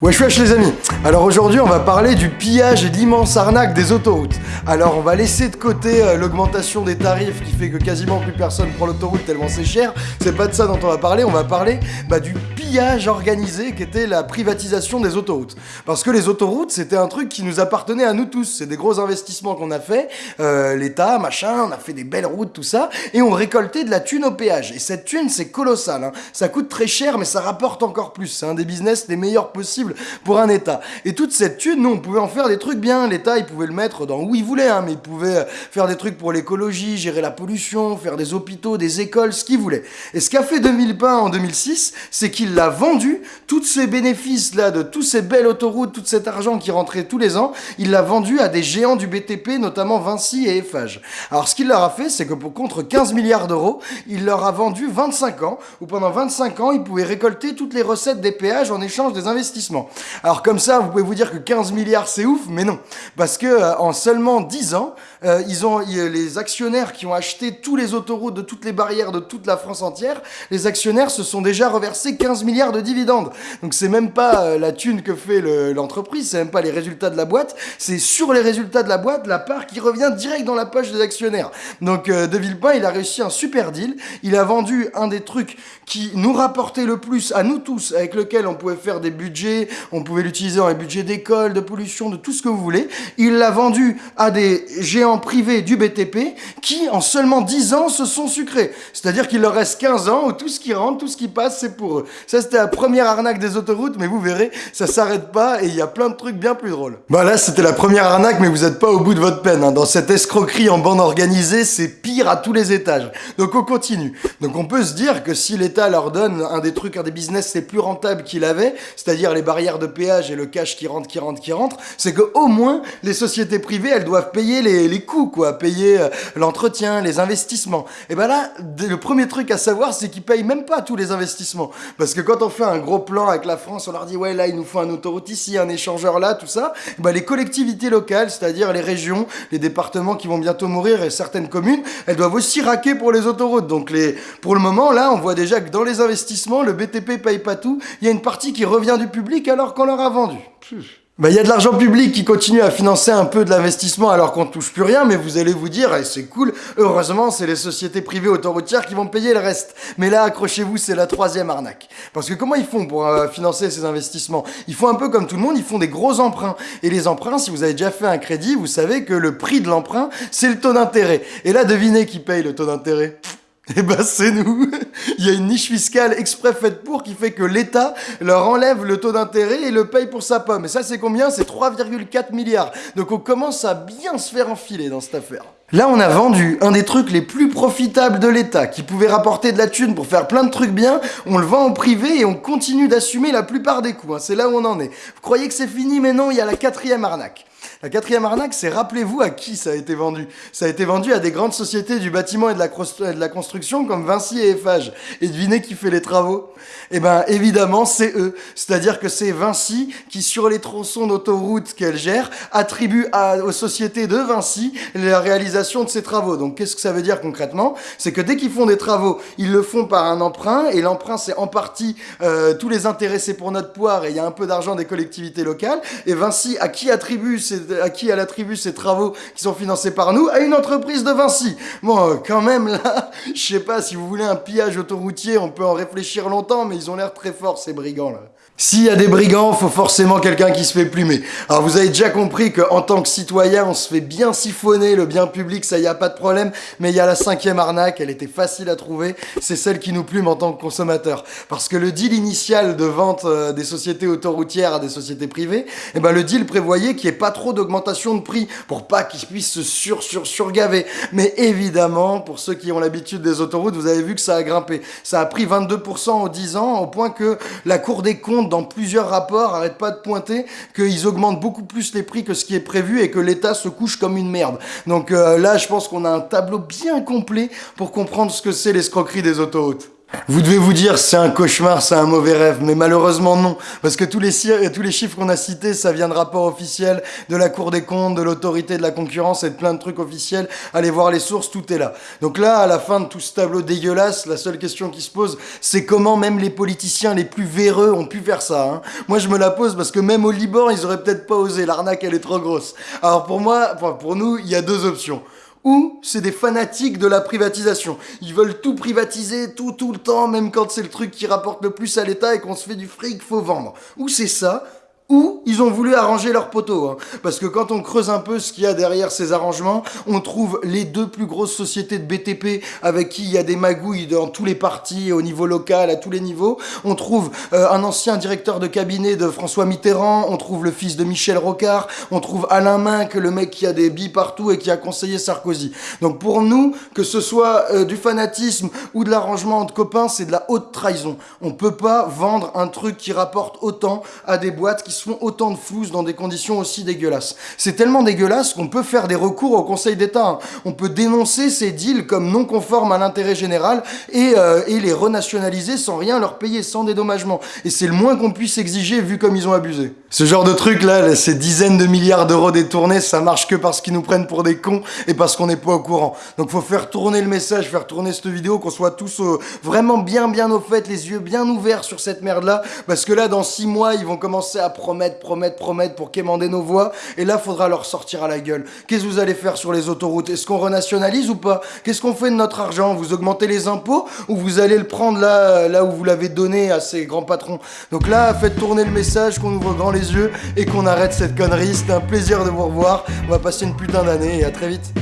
Wesh wesh les amis Alors aujourd'hui on va parler du pillage et de l'immense arnaque des autoroutes. Alors on va laisser de côté euh, l'augmentation des tarifs qui fait que quasiment plus personne prend l'autoroute tellement c'est cher. C'est pas de ça dont on va parler, on va parler bah, du pillage organisé qui était la privatisation des autoroutes. Parce que les autoroutes c'était un truc qui nous appartenait à nous tous. C'est des gros investissements qu'on a fait, euh, l'État, machin, on a fait des belles routes, tout ça, et on récoltait de la thune au péage. Et cette thune c'est colossal, hein. ça coûte très cher mais ça rapporte encore plus. C'est un des business les meilleurs possibles pour un État. Et toute cette thune, nous, on pouvait en faire des trucs bien. L'État, il pouvait le mettre dans où il voulait, hein, mais il pouvait faire des trucs pour l'écologie, gérer la pollution, faire des hôpitaux, des écoles, ce qu'il voulait. Et ce qu'a fait 2001 en 2006, c'est qu'il l'a vendu, tous ces bénéfices-là, de tous ces belles autoroutes, tout cet argent qui rentrait tous les ans, il l'a vendu à des géants du BTP, notamment Vinci et Eiffage. Alors ce qu'il leur a fait, c'est que pour contre 15 milliards d'euros, il leur a vendu 25 ans, où pendant 25 ans, ils pouvaient récolter toutes les recettes des péages en échange des investissements. Alors comme ça, vous pouvez vous dire que 15 milliards c'est ouf, mais non. Parce que euh, en seulement 10 ans, euh, ils ont les actionnaires qui ont acheté tous les autoroutes de toutes les barrières de toute la France entière, les actionnaires se sont déjà reversés 15 milliards de dividendes. Donc c'est même pas euh, la thune que fait l'entreprise, c'est même pas les résultats de la boîte, c'est sur les résultats de la boîte la part qui revient direct dans la poche des actionnaires. Donc De Villepin, il a réussi un super deal. Il a vendu un des trucs qui nous rapportait le plus à nous tous, avec lequel on pouvait faire des budgets, on pouvait l'utiliser dans les budgets d'école, de pollution, de tout ce que vous voulez. Il l'a vendu à des géants privés du BTP qui, en seulement 10 ans, se sont sucrés. C'est-à-dire qu'il leur reste 15 ans où tout ce qui rentre, tout ce qui passe, c'est pour eux. C'était la première arnaque des autoroutes, mais vous verrez, ça s'arrête pas et il y a plein de trucs bien plus drôles. Bah là, c'était la première arnaque, mais vous n'êtes pas au bout de votre peine. Hein. Dans cette escroquerie en bande organisée, c'est pire à tous les étages. Donc on continue. Donc on peut se dire que si l'État leur donne un des trucs, un des business les plus rentables qu'il avait, c'est-à-dire les barrières de péage et le cash qui rentre, qui rentre, qui rentre, c'est que au moins les sociétés privées, elles doivent payer les, coûts, quoi, payer euh, l'entretien, les investissements. Et ben là, le premier truc à savoir, c'est qu'ils payent même pas tous les investissements. Parce que quand on fait un gros plan avec la France, on leur dit ouais là il nous faut un autoroute ici, un échangeur là, tout ça. ben les collectivités locales, c'est-à-dire les régions, les départements qui vont bientôt mourir et certaines communes, elles doivent aussi raquer pour les autoroutes. Donc les, pour le moment là, on voit déjà que dans les investissements, le BTP paye pas tout. Il y a une partie qui revient du public alors qu'on leur a vendu. Bah, il y a de l'argent public qui continue à financer un peu de l'investissement alors qu'on touche plus rien, mais vous allez vous dire, et c'est cool, heureusement, c'est les sociétés privées autoroutières qui vont payer le reste. Mais là, accrochez-vous, c'est la troisième arnaque. Parce que comment ils font pour euh, financer ces investissements? Ils font un peu comme tout le monde, ils font des gros emprunts. Et les emprunts, si vous avez déjà fait un crédit, vous savez que le prix de l'emprunt, c'est le taux d'intérêt. Et là, devinez qui paye le taux d'intérêt? eh ben c'est nous Il y a une niche fiscale exprès faite pour qui fait que l'État leur enlève le taux d'intérêt et le paye pour sa pomme. Et ça c'est combien? C'est 3,4 milliards. Donc on commence à bien se faire enfiler dans cette affaire. Là, on a vendu un des trucs les plus profitables de l'État, qui pouvait rapporter de la thune pour faire plein de trucs bien, on le vend au privé et on continue d'assumer la plupart des coûts. Hein. C'est là où on en est. Vous croyez que c'est fini, mais non, il y a la quatrième arnaque. La quatrième arnaque, c'est rappelez-vous à qui ça a été vendu. Ça a été vendu à des grandes sociétés du bâtiment et de la, construction comme Vinci et Eiffage. Et devinez qui fait les travaux? Eh ben évidemment, c'est eux. C'est-à-dire que c'est Vinci qui, sur les tronçons d'autoroute qu'elle gère, attribue aux sociétés de Vinci la réalisation de ces travaux. Donc qu'est-ce que ça veut dire concrètement? C'est que dès qu'ils font des travaux, ils le font par un emprunt, et l'emprunt c'est en partie euh, tous les intéressés pour notre poire, et il y a un peu d'argent des collectivités locales. Et Vinci, à qui attribue ces à qui elle attribue ces travaux qui sont financés par nous À une entreprise de Vinci. Bon, euh, quand même là, je sais pas, si vous voulez un pillage autoroutier, on peut en réfléchir longtemps, mais ils ont l'air très forts ces brigands là. S'il y a des brigands, faut forcément quelqu'un qui se fait plumer. Alors vous avez déjà compris qu'en tant que citoyen, on se fait bien siphonner le bien public, ça y a pas de problème, mais il y a la cinquième arnaque, elle était facile à trouver, c'est celle qui nous plume en tant que consommateur. Parce que le deal initial de vente euh, des sociétés autoroutières à des sociétés privées, eh ben le deal prévoyait qu'il n'y ait pas trop d'augmentation de prix pour pas qu'ils puissent se sur sur surgaver. Mais évidemment, pour ceux qui ont l'habitude des autoroutes, vous avez vu que ça a grimpé. Ça a pris 22% en 10 ans, au point que la Cour des comptes dans plusieurs rapports, arrête pas de pointer qu'ils augmentent beaucoup plus les prix que ce qui est prévu et que l'État se couche comme une merde. Donc euh, là, je pense qu'on a un tableau bien complet pour comprendre ce que c'est l'escroquerie des autoroutes. Vous devez vous dire c'est un cauchemar, c'est un mauvais rêve, mais malheureusement non, parce que tous les, tous les chiffres qu'on a cités, ça vient de rapports officiels de la Cour des comptes, de l'autorité de la concurrence et de plein de trucs officiels. Allez voir les sources, tout est là. Donc là, à la fin de tout ce tableau dégueulasse, la seule question qui se pose, c'est comment même les politiciens les plus véreux ont pu faire ça. Hein. Moi, je me la pose parce que même au Liban, ils auraient peut-être pas osé. L'arnaque, elle est trop grosse. Alors pour moi, pour nous, il y a deux options ou c'est des fanatiques de la privatisation. Ils veulent tout privatiser, tout, tout le temps, même quand c'est le truc qui rapporte le plus à l'État et qu'on se fait du fric, faut vendre. Ou c'est ça, ou ils ont voulu arranger leur poteau. Hein. Parce que quand on creuse un peu ce qu'il y a derrière ces arrangements, on trouve les deux plus grosses sociétés de BTP avec qui il y a des magouilles dans tous les partis, au niveau local, à tous les niveaux. On trouve euh, un ancien directeur de cabinet de François Mitterrand, on trouve le fils de Michel Rocard, on trouve Alain Minck, le mec qui a des billes partout et qui a conseillé Sarkozy. Donc pour nous, que ce soit euh, du fanatisme ou de l'arrangement entre copains, c'est de la haute trahison. On peut pas vendre un truc qui rapporte autant à des boîtes qui font autant de flouses dans des conditions aussi dégueulasses. C'est tellement dégueulasse qu'on peut faire des recours au Conseil d'État. Hein. On peut dénoncer ces deals comme non conformes à l'intérêt général et, euh, et les renationaliser sans rien leur payer, sans dédommagement. Et c'est le moins qu'on puisse exiger vu comme ils ont abusé. Ce genre de truc là, ces dizaines de milliards d'euros détournés, ça marche que parce qu'ils nous prennent pour des cons et parce qu'on n'est pas au courant. Donc faut faire tourner le message, faire tourner cette vidéo, qu'on soit tous euh, vraiment bien bien au fait, les yeux bien ouverts sur cette merde là, parce que là dans six mois ils vont commencer à promettre, promettre, promettre pour quémander nos voix, et là, faudra leur sortir à la gueule. Qu'est-ce que vous allez faire sur les autoroutes? Est-ce qu'on renationalise ou pas? Qu'est-ce qu'on fait de notre argent? Vous augmentez les impôts ou vous allez le prendre là, là où vous l'avez donné à ces grands patrons? Donc là, faites tourner le message, qu'on ouvre grand les yeux et qu'on arrête cette connerie. C'était un plaisir de vous revoir. On va passer une putain d'année et à très vite.